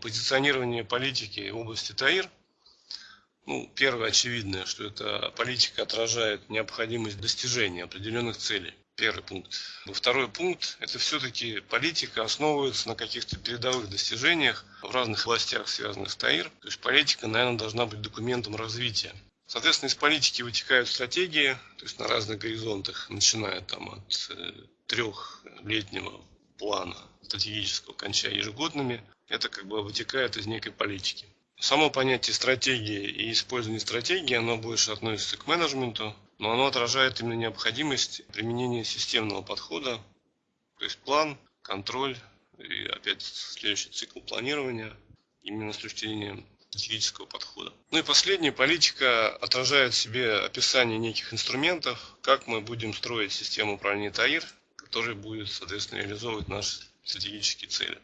Позиционирование политики области ТАИР. Ну, первое очевидное, что эта политика отражает необходимость достижения определенных целей. Первый пункт. Второй пункт – это все-таки политика основывается на каких-то передовых достижениях в разных областях, связанных с ТАИР. То есть политика, наверное, должна быть документом развития. Соответственно, из политики вытекают стратегии, то есть на разных горизонтах, начиная там от э, трехлетнего плана стратегического, кончая ежегодными это как бы вытекает из некой политики. Само понятие стратегии и использование стратегии, оно больше относится к менеджменту, но оно отражает именно необходимость применения системного подхода, то есть план, контроль и опять следующий цикл планирования именно с точки зрения стратегического подхода. Ну и последняя политика отражает в себе описание неких инструментов, как мы будем строить систему управления ТАИР, который будет, соответственно, реализовывать наши стратегические цели.